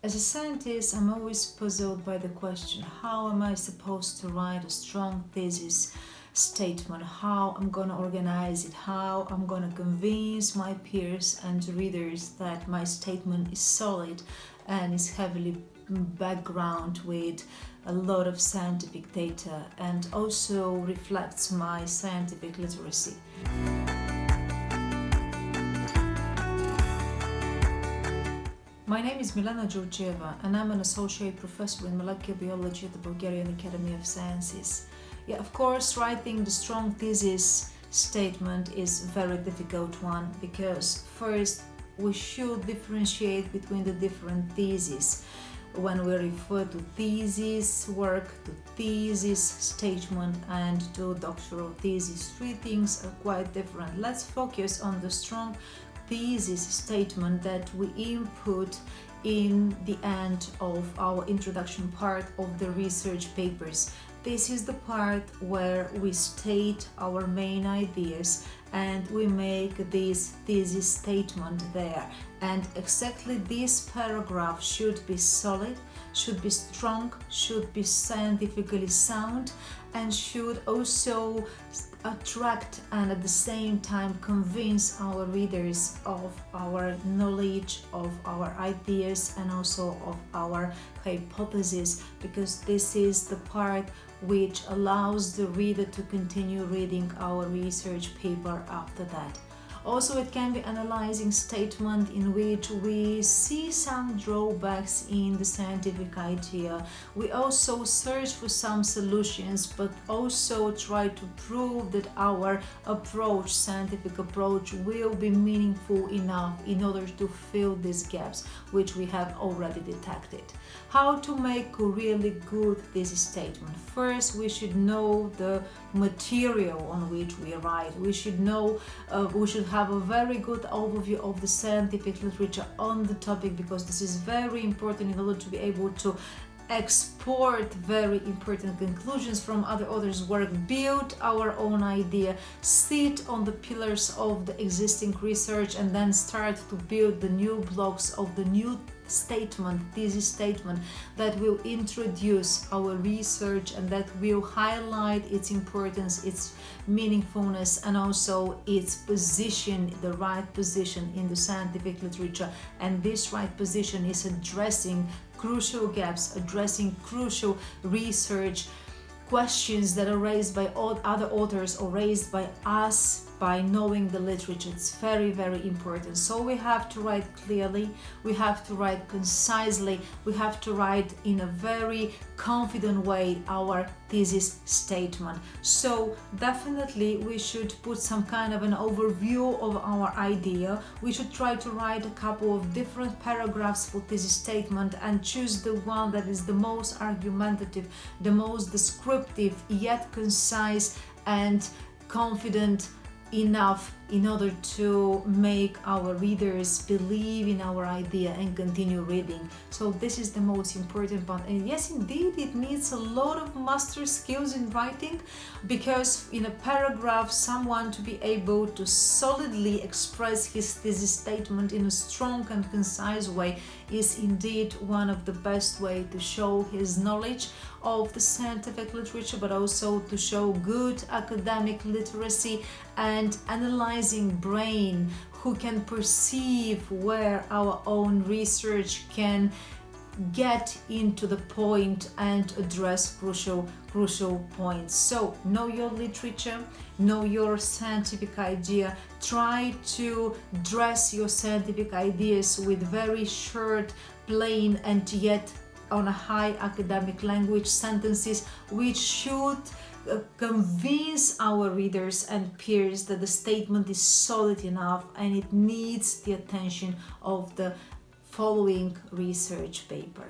As a scientist, I'm always puzzled by the question, how am I supposed to write a strong thesis statement, how I'm gonna organize it, how I'm gonna convince my peers and readers that my statement is solid and is heavily background with a lot of scientific data and also reflects my scientific literacy. My name is Milena Georgieva and I'm an associate professor in molecular biology at the Bulgarian Academy of Sciences. Yeah, of course, writing the strong thesis statement is a very difficult one because first we should differentiate between the different theses when we refer to thesis work, to thesis statement and to doctoral thesis. Three things are quite different. Let's focus on the strong thesis statement that we input in the end of our introduction part of the research papers. This is the part where we state our main ideas and we make this thesis statement there and exactly this paragraph should be solid should be strong should be scientifically sound and should also attract and at the same time convince our readers of our knowledge of our ideas and also of our hypothesis because this is the part which allows the reader to continue reading our research paper after that. Also, it can be analyzing statement in which we see some drawbacks in the scientific idea. We also search for some solutions, but also try to prove that our approach, scientific approach, will be meaningful enough in order to fill these gaps, which we have already detected. How to make really good thesis statement? First, we should know the material on which we write. We should know, uh, we should have a very good overview of the scientific literature on the topic because this is very important in order to be able to export very important conclusions from other authors' work, build our own idea, sit on the pillars of the existing research and then start to build the new blocks of the new statement, thesis statement that will introduce our research and that will highlight its importance, its meaningfulness and also its position, the right position in the scientific literature. And this right position is addressing crucial gaps, addressing crucial research questions that are raised by all other authors or raised by us by knowing the literature. It's very, very important. So we have to write clearly, we have to write concisely, we have to write in a very confident way our thesis statement. So definitely we should put some kind of an overview of our idea. We should try to write a couple of different paragraphs for thesis statement and choose the one that is the most argumentative, the most descriptive, yet concise and confident enough in order to make our readers believe in our idea and continue reading. So this is the most important part. And yes, indeed, it needs a lot of master skills in writing because in a paragraph, someone to be able to solidly express his thesis statement in a strong and concise way is indeed one of the best way to show his knowledge of the scientific literature, but also to show good academic literacy and brain who can perceive where our own research can get into the point and address crucial crucial points. So know your literature know your scientific idea try to dress your scientific ideas with very short plain and yet on a high academic language sentences which should convince our readers and peers that the statement is solid enough and it needs the attention of the following research paper.